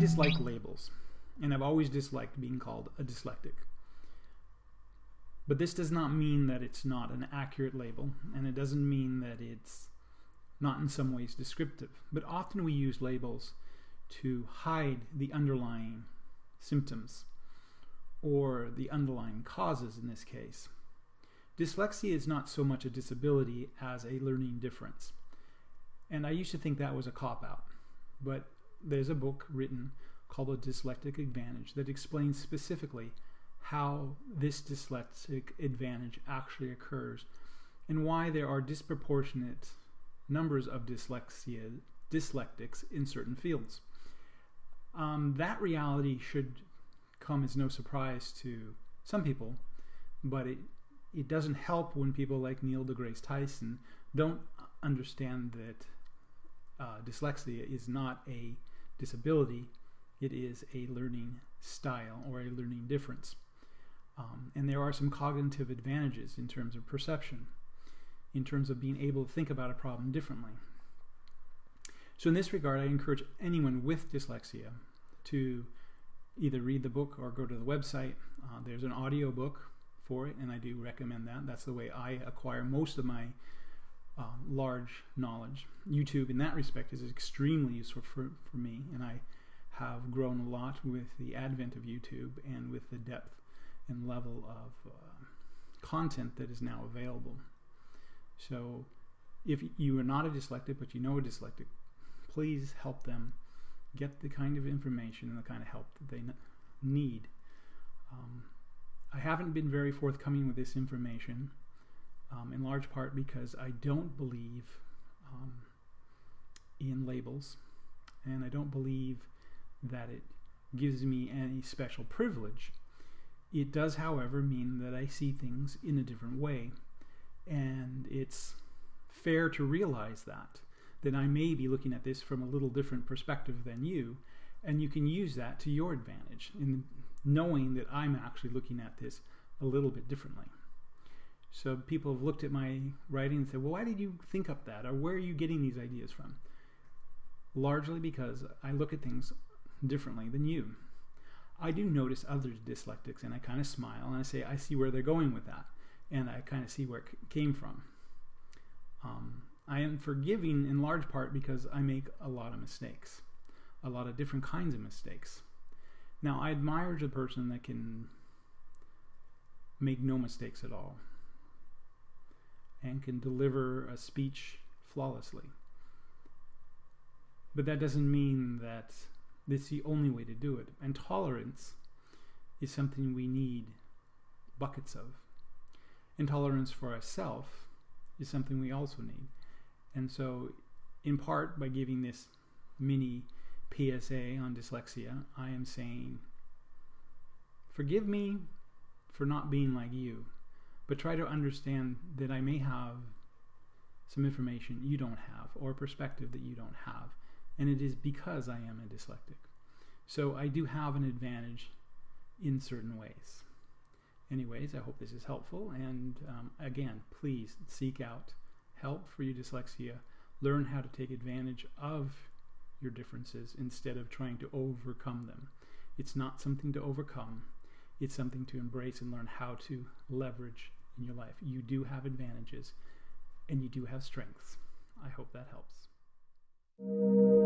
dislike labels, and I've always disliked being called a dyslectic. But this does not mean that it's not an accurate label, and it doesn't mean that it's not in some ways descriptive. But often we use labels to hide the underlying symptoms or the underlying causes in this case. Dyslexia is not so much a disability as a learning difference. And I used to think that was a cop out, but there's a book written called The Dyslectic Advantage that explains specifically how this dyslexic advantage actually occurs and why there are disproportionate numbers of dyslexia dyslectics in certain fields. Um, that reality should come as no surprise to some people, but it it doesn't help when people like Neil deGrasse Tyson don't understand that uh, dyslexia is not a disability, it is a learning style or a learning difference. Um, and there are some cognitive advantages in terms of perception, in terms of being able to think about a problem differently. So in this regard, I encourage anyone with dyslexia to either read the book or go to the website. Uh, there's an audio book for it, and I do recommend that. That's the way I acquire most of my uh, large knowledge. YouTube, in that respect, is extremely useful for, for me, and I have grown a lot with the advent of YouTube and with the depth and level of uh, content that is now available. So, if you are not a dyslexic but you know a dyslexic, please help them get the kind of information and the kind of help that they need. Um, I haven't been very forthcoming with this information, um, in large part because I don't believe um, in labels, and I don't believe that it gives me any special privilege. It does, however, mean that I see things in a different way, and it's fair to realize that then I may be looking at this from a little different perspective than you, and you can use that to your advantage in knowing that I'm actually looking at this a little bit differently. So people have looked at my writing and said, well, why did you think up that? Or where are you getting these ideas from? Largely because I look at things differently than you. I do notice other dyslexics and I kind of smile and I say, I see where they're going with that. And I kind of see where it came from. Um, I am forgiving in large part because I make a lot of mistakes, a lot of different kinds of mistakes. Now, I admire the person that can make no mistakes at all and can deliver a speech flawlessly. But that doesn't mean that this is the only way to do it. And tolerance is something we need buckets of. Intolerance for ourselves is something we also need. And so, in part, by giving this mini PSA on dyslexia, I am saying, forgive me for not being like you, but try to understand that I may have some information you don't have or perspective that you don't have. And it is because I am a dyslexic. So I do have an advantage in certain ways. Anyways, I hope this is helpful. And um, again, please seek out help for your dyslexia. Learn how to take advantage of your differences instead of trying to overcome them. It's not something to overcome, it's something to embrace and learn how to leverage in your life. You do have advantages and you do have strengths. I hope that helps.